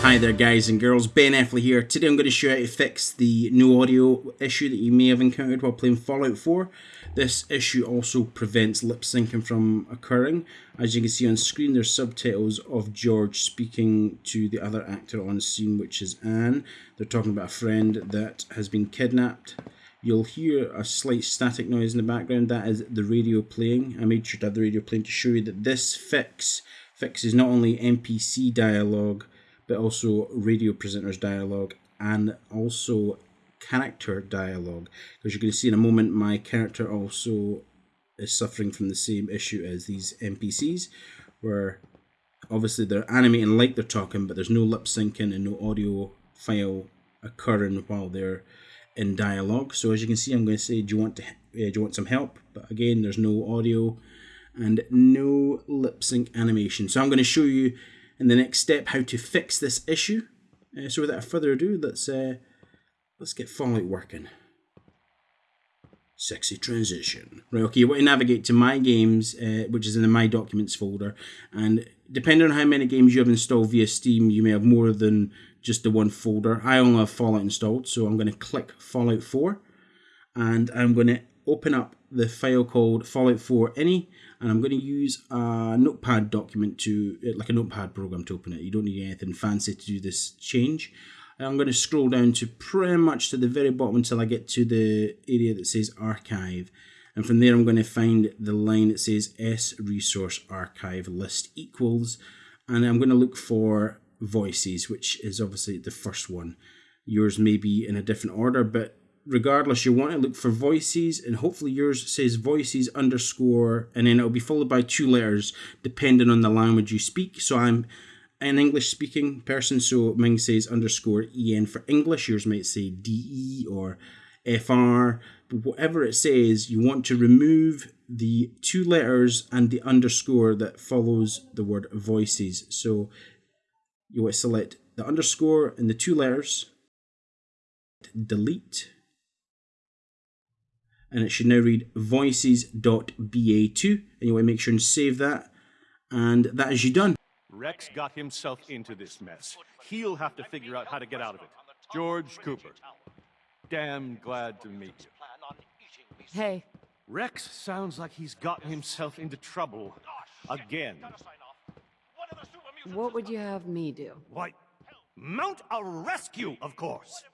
Hi there guys and girls, Ben Effley here. Today I'm going to show you how to fix the no audio issue that you may have encountered while playing Fallout 4. This issue also prevents lip syncing from occurring. As you can see on screen there's subtitles of George speaking to the other actor on scene which is Anne. They're talking about a friend that has been kidnapped. You'll hear a slight static noise in the background, that is the radio playing. I made sure to have the radio playing to show you that this fix fixes not only NPC dialogue but also radio presenters dialogue and also character dialogue. Because you can see in a moment, my character also is suffering from the same issue as these NPCs, where obviously they're animating like they're talking, but there's no lip syncing and no audio file occurring while they're in dialogue. So as you can see, I'm going to say, do you want to uh, do you want some help? But again, there's no audio and no lip sync animation. So I'm going to show you in the next step how to fix this issue. Uh, so without further ado, let's uh, let's get Fallout working. Sexy transition. Right, okay, you want to navigate to My Games, uh, which is in the My Documents folder, and depending on how many games you have installed via Steam, you may have more than just the one folder. I only have Fallout installed, so I'm going to click Fallout 4, and I'm going to open up the file called Fallout 4 Ini, and I'm going to use a notepad document to, uh, like a notepad program to open it. You don't need anything fancy to do this change. I'm going to scroll down to pretty much to the very bottom until I get to the area that says archive. And from there, I'm going to find the line that says S resource archive list equals. And I'm going to look for voices, which is obviously the first one. Yours may be in a different order, but regardless, you want to look for voices, and hopefully yours says voices underscore, and then it'll be followed by two letters depending on the language you speak. So I'm an English speaking person, so mine says underscore en for English, yours might say de or fr, but whatever it says, you want to remove the two letters and the underscore that follows the word voices. So you want to select the underscore and the two letters, delete and it should now read voices.ba2 and you want to make sure and save that and that is you done. Rex got himself into this mess. He'll have to figure out how to get out of it. George Cooper. Damn glad to meet you. Hey. Rex sounds like he's gotten himself into trouble. Again. What would you have me do? Why, mount a rescue, of course.